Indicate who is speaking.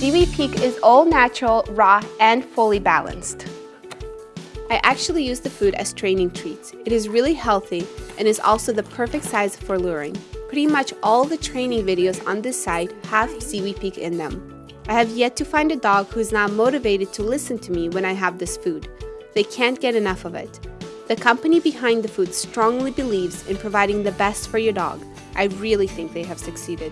Speaker 1: Ziwi Peak is all natural, raw, and fully balanced. I actually use the food as training treats. It is really healthy and is also the perfect size for luring. Pretty much all the training videos on this site have Ziwi Peak in them. I have yet to find a dog who is not motivated to listen to me when I have this food. They can't get enough of it. The company behind the food strongly believes in providing the best for your dog. I really think they have succeeded.